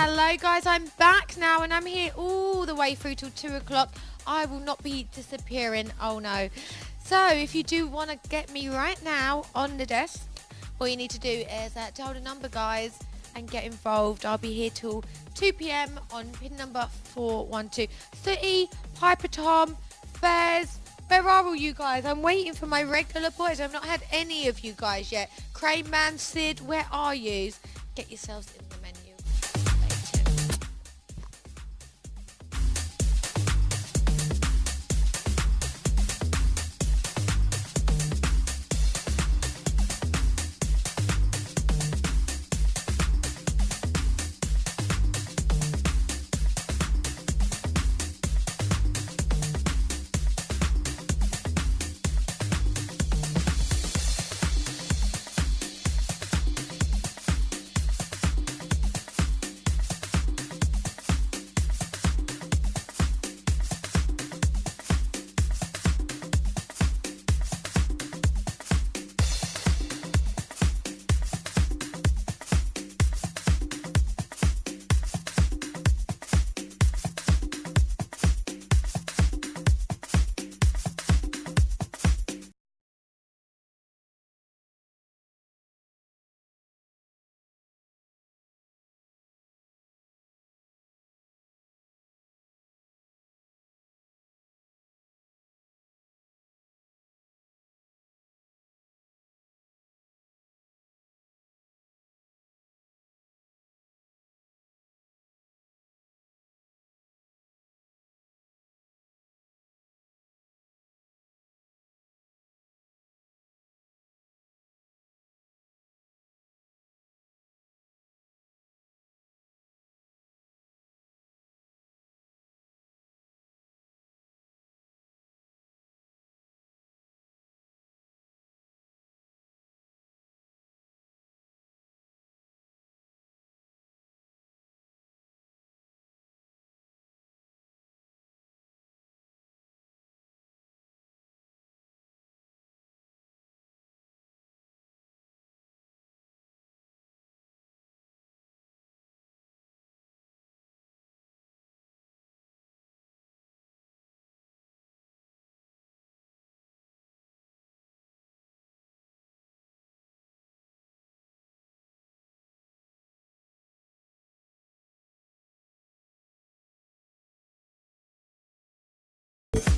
Hello, guys. I'm back now, and I'm here all the way through till two o'clock. I will not be disappearing. Oh no. So, if you do want to get me right now on the desk, all you need to do is uh, dial the number, guys, and get involved. I'll be here till 2 p.m. on pin number 412. City, Piper Tom, Fez, Where are all you guys? I'm waiting for my regular boys. I've not had any of you guys yet. Crane Man, Sid, where are yous? Get yourselves in the menu.